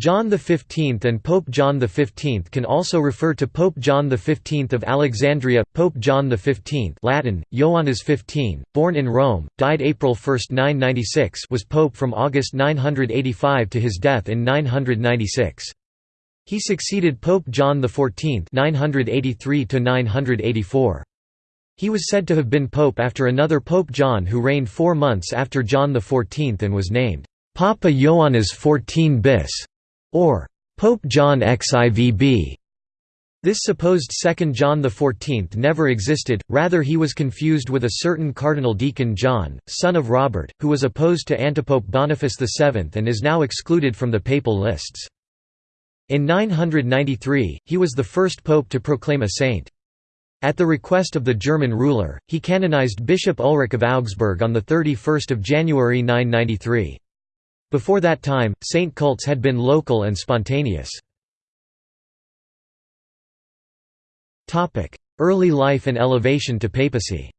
John XV and Pope John XV can also refer to Pope John XV of Alexandria, Pope John XV Latin, Ioannes 15, born in Rome, died April 1, 996 was pope from August 985 to his death in 996. He succeeded Pope John XIV 983 -984. He was said to have been pope after another Pope John who reigned four months after John XIV and was named Papa Ioannes XIV bis or Pope John XIVB. This supposed second John XIV never existed, rather he was confused with a certain Cardinal Deacon John, son of Robert, who was opposed to Antipope Boniface VII and is now excluded from the papal lists. In 993, he was the first pope to proclaim a saint. At the request of the German ruler, he canonized Bishop Ulrich of Augsburg on 31 January 993. Before that time, saint cults had been local and spontaneous. Early life and elevation to papacy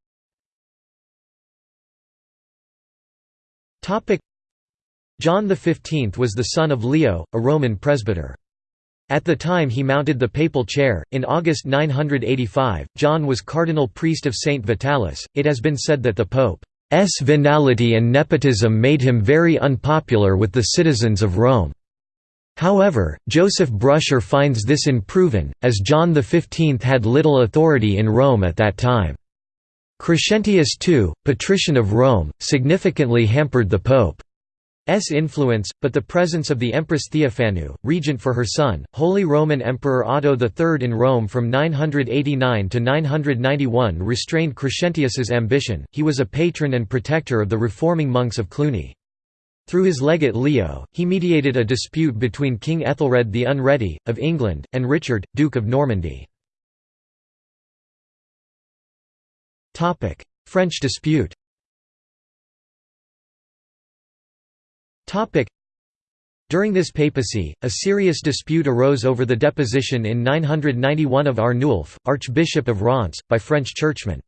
John XV was the son of Leo, a Roman presbyter. At the time he mounted the papal chair, in August 985, John was cardinal priest of St. Vitalis. It has been said that the Pope venality and nepotism made him very unpopular with the citizens of Rome. However, Joseph Brusher finds this unproven, as John XV had little authority in Rome at that time. Crescentius II, patrician of Rome, significantly hampered the Pope. S influence, but the presence of the Empress Theophanu, regent for her son, Holy Roman Emperor Otto III in Rome from 989 to 991 restrained Crescentius's ambition. He was a patron and protector of the reforming monks of Cluny. Through his legate Leo, he mediated a dispute between King Ethelred the Unready, of England, and Richard, Duke of Normandy. French dispute During this papacy, a serious dispute arose over the deposition in 991 of Arnulf, Archbishop of Reims, by French churchmen.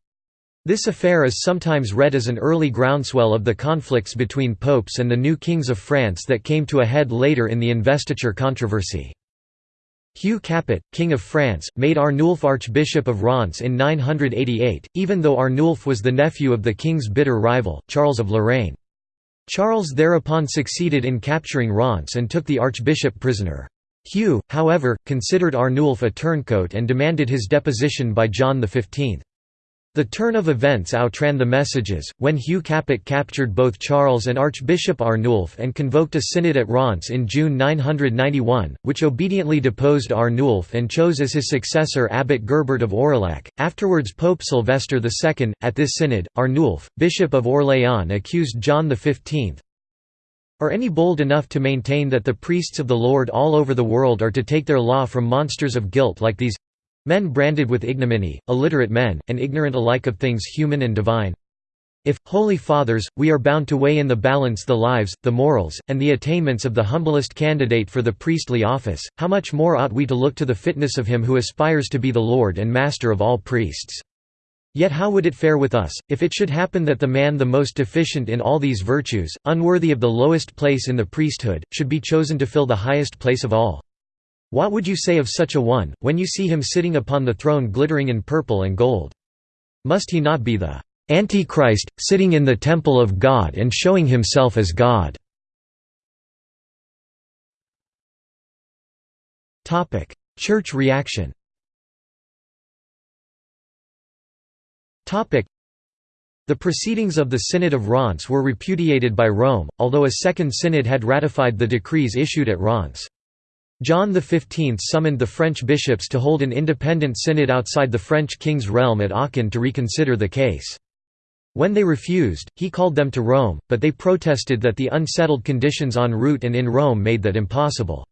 This affair is sometimes read as an early groundswell of the conflicts between popes and the new kings of France that came to a head later in the investiture controversy. Hugh Capet, King of France, made Arnulf Archbishop of Reims in 988, even though Arnulf was the nephew of the king's bitter rival, Charles of Lorraine. Charles thereupon succeeded in capturing Reims and took the archbishop prisoner. Hugh, however, considered Arnulf a turncoat and demanded his deposition by John XV. The turn of events outran the messages, when Hugh Capet captured both Charles and Archbishop Arnulf and convoked a synod at Reims in June 991, which obediently deposed Arnulf and chose as his successor Abbot Gerbert of Aurillac, afterwards Pope Sylvester II. At this synod, Arnulf, Bishop of Orléans accused John XV, are any bold enough to maintain that the priests of the Lord all over the world are to take their law from monsters of guilt like these Men branded with ignominy, illiterate men, and ignorant alike of things human and divine. If, Holy Fathers, we are bound to weigh in the balance the lives, the morals, and the attainments of the humblest candidate for the priestly office, how much more ought we to look to the fitness of him who aspires to be the Lord and Master of all priests. Yet how would it fare with us, if it should happen that the man the most deficient in all these virtues, unworthy of the lowest place in the priesthood, should be chosen to fill the highest place of all? What would you say of such a one, when you see him sitting upon the throne glittering in purple and gold? Must he not be the Antichrist, sitting in the temple of God and showing himself as God? Church reaction the proceedings of the Synod of Reims were repudiated by Rome, although a second synod had ratified the decrees issued at Reims. John XV summoned the French bishops to hold an independent synod outside the French king's realm at Aachen to reconsider the case. When they refused, he called them to Rome, but they protested that the unsettled conditions en route and in Rome made that impossible.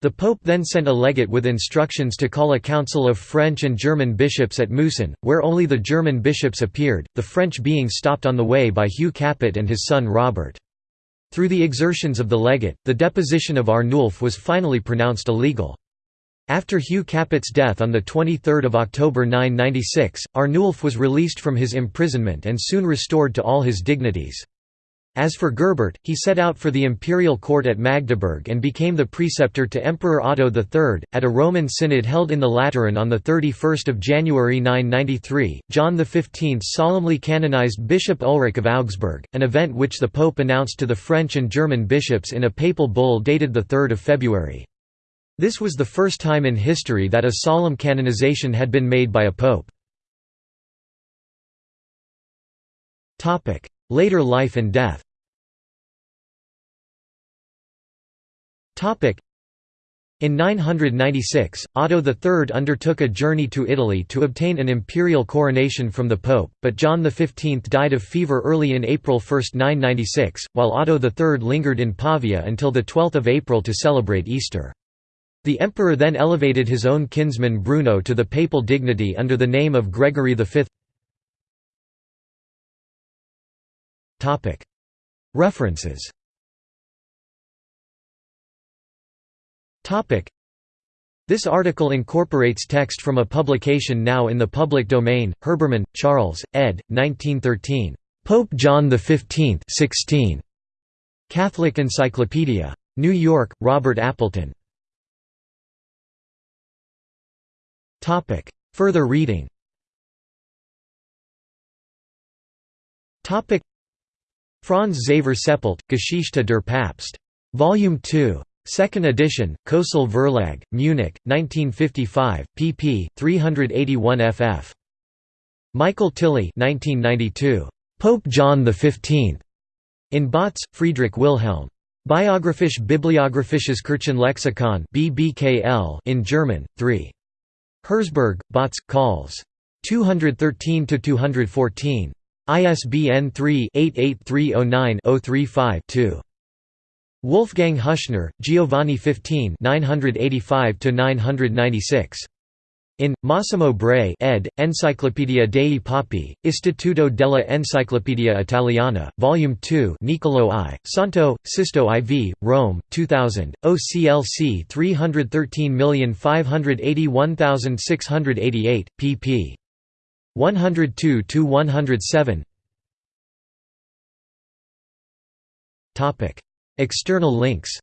The Pope then sent a legate with instructions to call a council of French and German bishops at Mousson, where only the German bishops appeared, the French being stopped on the way by Hugh Capet and his son Robert. Through the exertions of the legate, the deposition of Arnulf was finally pronounced illegal. After Hugh Capet's death on 23 October 996, Arnulf was released from his imprisonment and soon restored to all his dignities. As for Gerbert, he set out for the imperial court at Magdeburg and became the preceptor to Emperor Otto III. At a Roman synod held in the Lateran on 31 January 993, John XV solemnly canonized Bishop Ulrich of Augsburg, an event which the Pope announced to the French and German bishops in a papal bull dated 3 February. This was the first time in history that a solemn canonization had been made by a pope. Later life and death In 996, Otto III undertook a journey to Italy to obtain an imperial coronation from the Pope, but John XV died of fever early in April 1, 996, while Otto III lingered in Pavia until 12 April to celebrate Easter. The emperor then elevated his own kinsman Bruno to the papal dignity under the name of Gregory V. References This article incorporates text from a publication now in the public domain, Herbermann, Charles, ed. 1913. Pope John XV 16. Catholic Encyclopedia. New York, Robert Appleton. Further reading Franz Xaver Seppelt, Geschichte der Papst. Volume 2. Second edition, Kösel Verlag, Munich, 1955, pp. 381 ff. Michael Tilly 1992. Pope John XV. In Bautz, Friedrich Wilhelm. Biographisch Bibliographisches Kirchenlexikon BBKL in German, 3. Herzberg, Bautz, Calls. 213–214. ISBN 3-88309-035-2. Wolfgang Hüschner, Giovanni 15 985–996. In, Massimo Bray ed., Enciclopedia dei Papi, Istituto della Enciclopedia Italiana, Volume 2 Niccolò I, Santo, Sisto IV, Rome, 2000, OCLC 313581688, pp. 102–107 External links